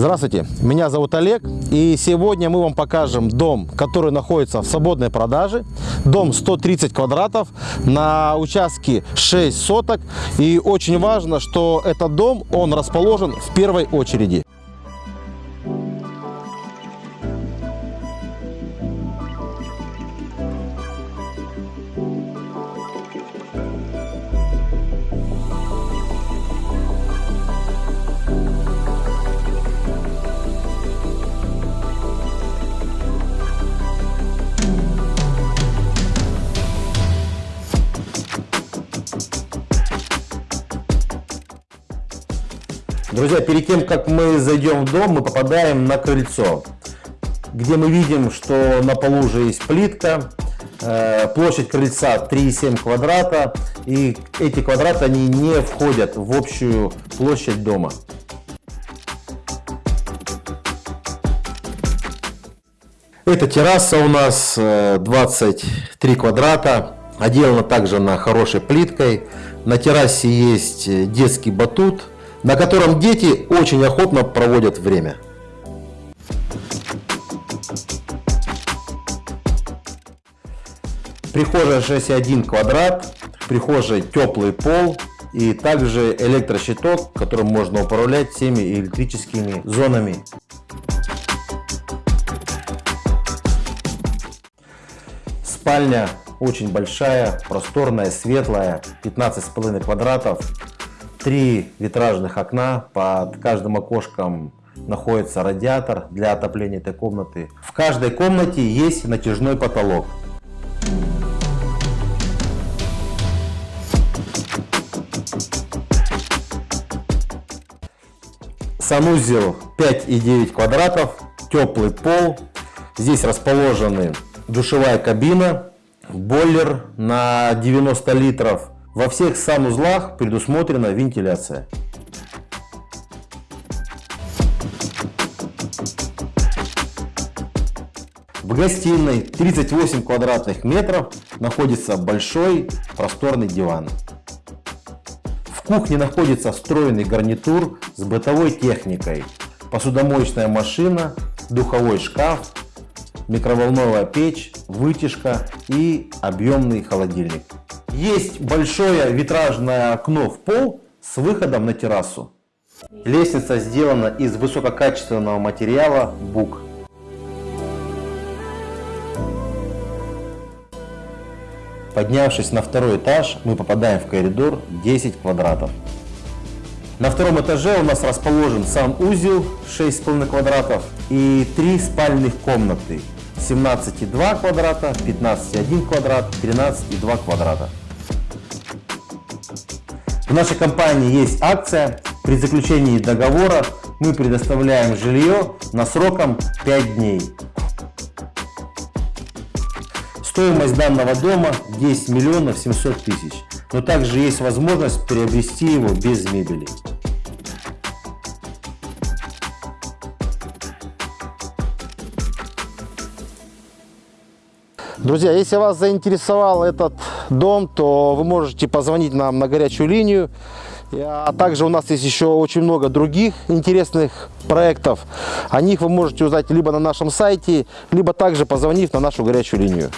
Здравствуйте, меня зовут Олег, и сегодня мы вам покажем дом, который находится в свободной продаже. Дом 130 квадратов на участке 6 соток. И очень важно, что этот дом, он расположен в первой очереди. Друзья, перед тем, как мы зайдем в дом, мы попадаем на крыльцо, где мы видим, что на полу уже есть плитка, э, площадь крыльца 3,7 квадрата, и эти квадраты они не входят в общую площадь дома. Эта терраса у нас 23 э, квадрата, отделана также на хорошей плиткой. На террасе есть детский батут, на котором дети очень охотно проводят время. Прихожая 6,1 квадрат, в прихожей теплый пол и также электрощиток, которым можно управлять всеми электрическими зонами. Спальня очень большая, просторная, светлая, 15,5 квадратов. Три витражных окна, под каждым окошком находится радиатор для отопления этой комнаты. В каждой комнате есть натяжной потолок. Санузел 5,9 квадратов, теплый пол. Здесь расположены душевая кабина, бойлер на 90 литров, во всех санузлах предусмотрена вентиляция. В гостиной 38 квадратных метров находится большой просторный диван. В кухне находится встроенный гарнитур с бытовой техникой, посудомоечная машина, духовой шкаф, микроволновая печь, вытяжка и объемный холодильник. Есть большое витражное окно в пол с выходом на террасу. Лестница сделана из высококачественного материала бук. Поднявшись на второй этаж, мы попадаем в коридор 10 квадратов. На втором этаже у нас расположен сам узел 6,5 квадратов и три спальных комнаты 17,2 квадрата, 15,1 квадрат, 13,2 квадрата. В нашей компании есть акция. При заключении договора мы предоставляем жилье на сроком 5 дней. Стоимость данного дома 10 миллионов 700 тысяч. Но также есть возможность приобрести его без мебели. Друзья, если вас заинтересовал этот дом, то вы можете позвонить нам на горячую линию. А также у нас есть еще очень много других интересных проектов. О них вы можете узнать либо на нашем сайте, либо также позвонив на нашу горячую линию.